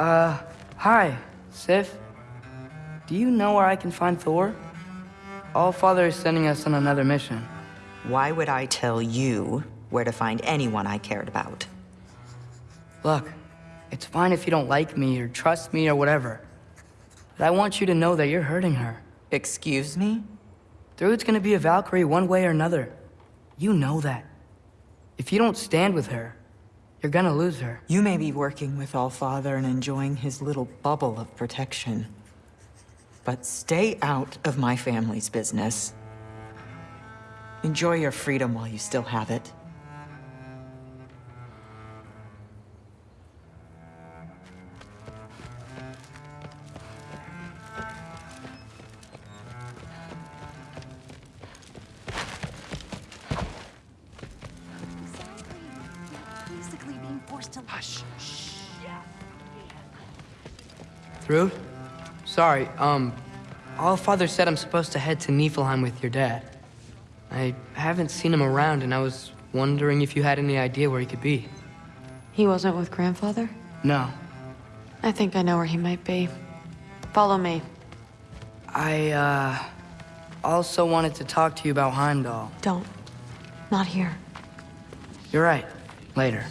Uh, hi, Sif. Do you know where I can find Thor? All-Father is sending us on another mission. Why would I tell you where to find anyone I cared about? Look, it's fine if you don't like me or trust me or whatever. But I want you to know that you're hurting her. Excuse me? Thrud's gonna be a Valkyrie one way or another. You know that. If you don't stand with her, you're gonna lose her. You may be working with All-Father and enjoying his little bubble of protection. But stay out of my family's business. Enjoy your freedom while you still have it. Being forced to hush. Thrud? Sorry, um, All-Father said I'm supposed to head to Niflheim with your dad. I haven't seen him around, and I was wondering if you had any idea where he could be. He wasn't with grandfather? No. I think I know where he might be. Follow me. I, uh, also wanted to talk to you about Heimdall. Don't. Not here. You're right. Later.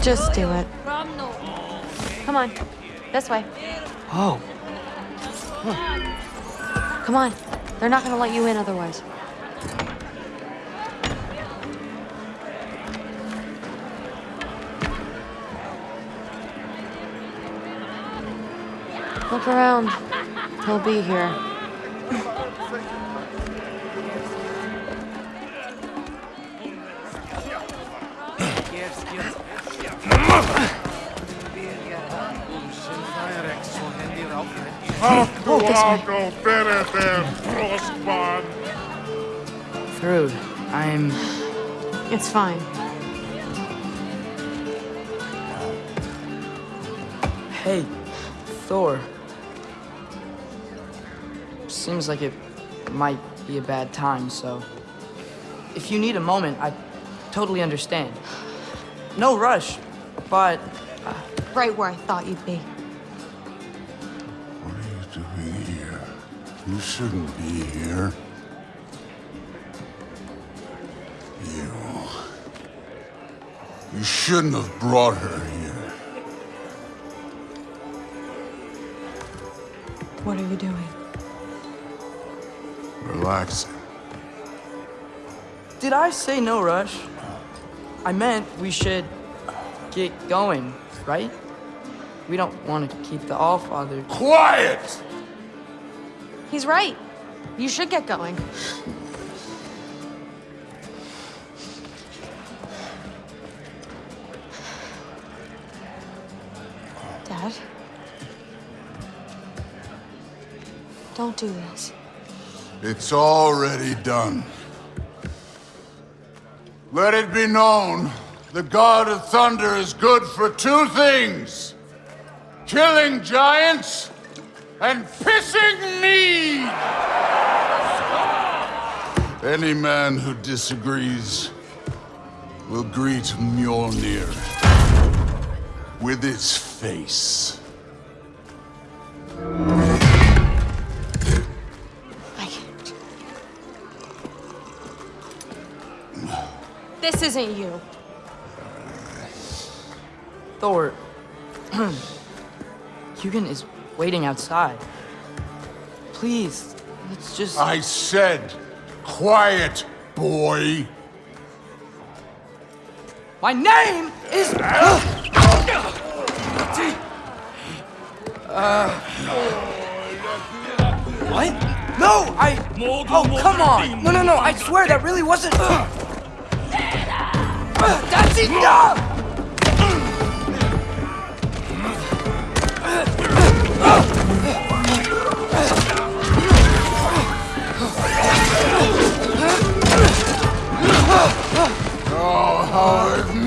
Just do it. Come on. This way. Oh, Come on. They're not gonna let you in otherwise. Look around. He'll be here. Alko perehteen roskaan. Thrud, I'm... It's fine. Hey, Thor. Seems like it might be a bad time, so... If you need a moment, I totally understand. No rush, but... Uh, right where I thought you'd be. You shouldn't be here. You... You shouldn't have brought her here. What are you doing? Relaxing. Did I say no rush? I meant we should get going, right? We don't want to keep the All-Father... Quiet! He's right. You should get going. Dad? Don't do this. It's already done. Let it be known, the God of Thunder is good for two things. Killing giants and pissing me! Any man who disagrees will greet Mjolnir with its face. I can't. This isn't you. Thor... Hugin is waiting outside. Please, let's just... I said, quiet, boy. My name is... Uh... What? No, I... Oh, come on! No, no, no, I swear that really wasn't... That's enough! Oh, how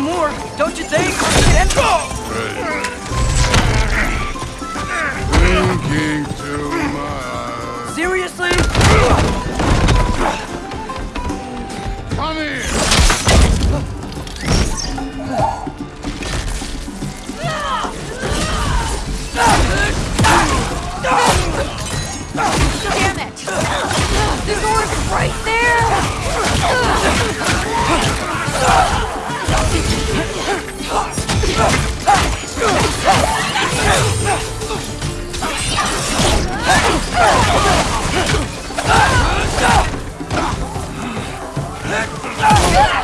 more, don't you think? Winking to my Seriously? Come here! Damn it! The door's right there! Non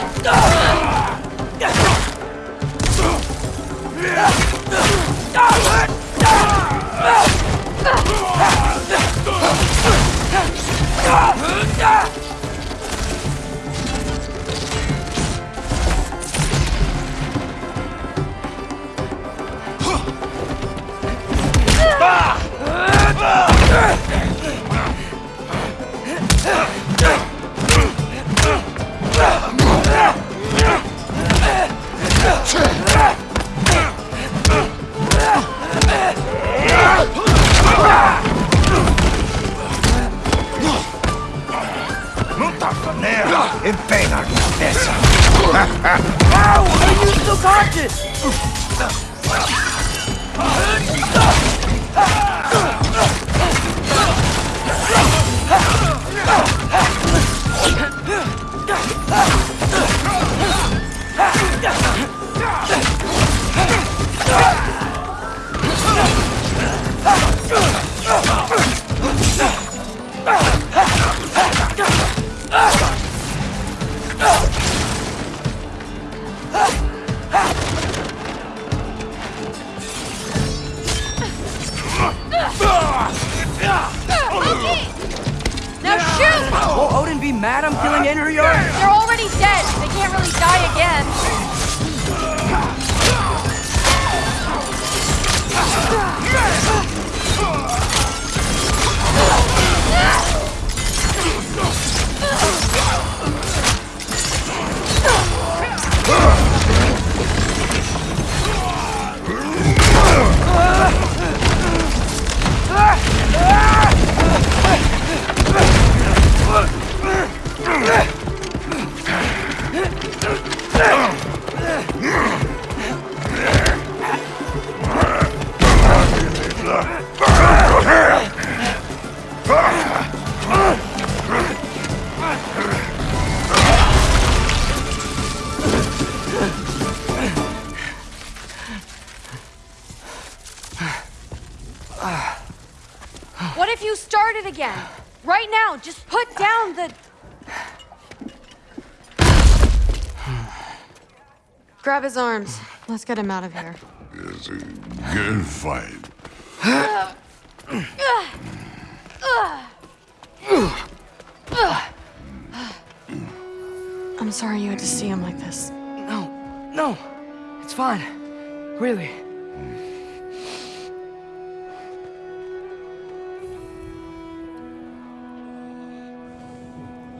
Odin be mad I'm killing Einherjar? They're already dead. They can't really die again. What if you started again? Right now, just put down the... Grab his arms. Let's get him out of here. It's a good fight. I'm sorry you had to see him like this. No, no. It's fine. Really.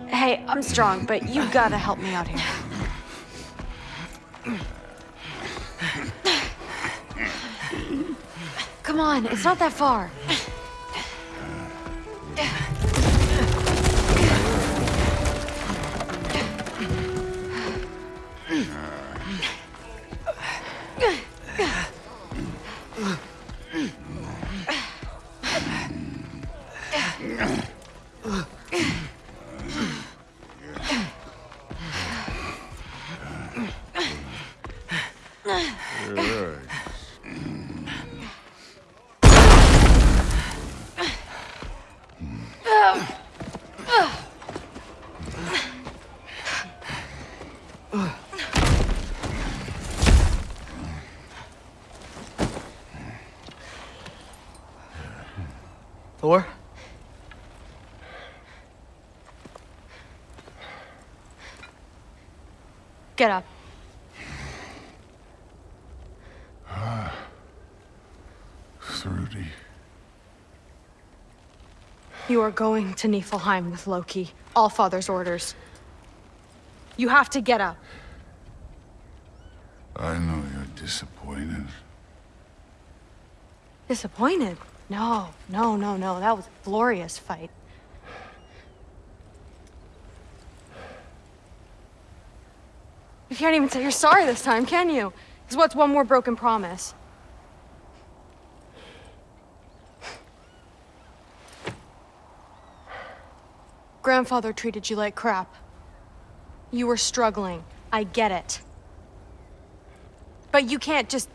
Hey, I'm strong, but you gotta help me out here. Come on, it's not that far. Thor? Get up. Ah. Rudy. You are going to Niflheim with Loki. All Father's orders. You have to get up. I know you're disappointed. Disappointed? No, no, no, no. That was a glorious fight. You can't even say you're sorry this time, can you? Because what's one more broken promise? Grandfather treated you like crap. You were struggling. I get it. But you can't just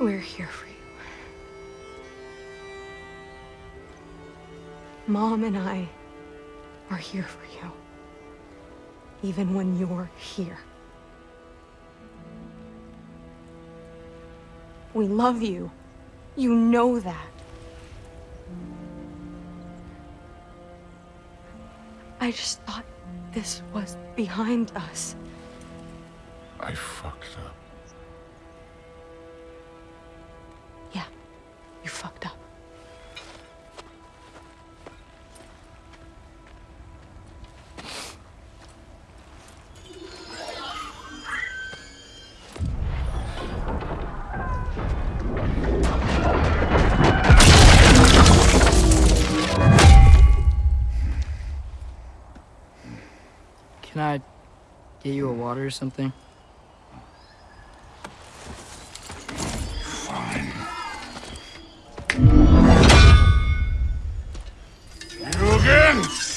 We're here for you. Mom and I are here for you. Even when you're here. We love you. You know that. I just thought this was behind us. I fucked up. Get you a water or something? Fine. You again?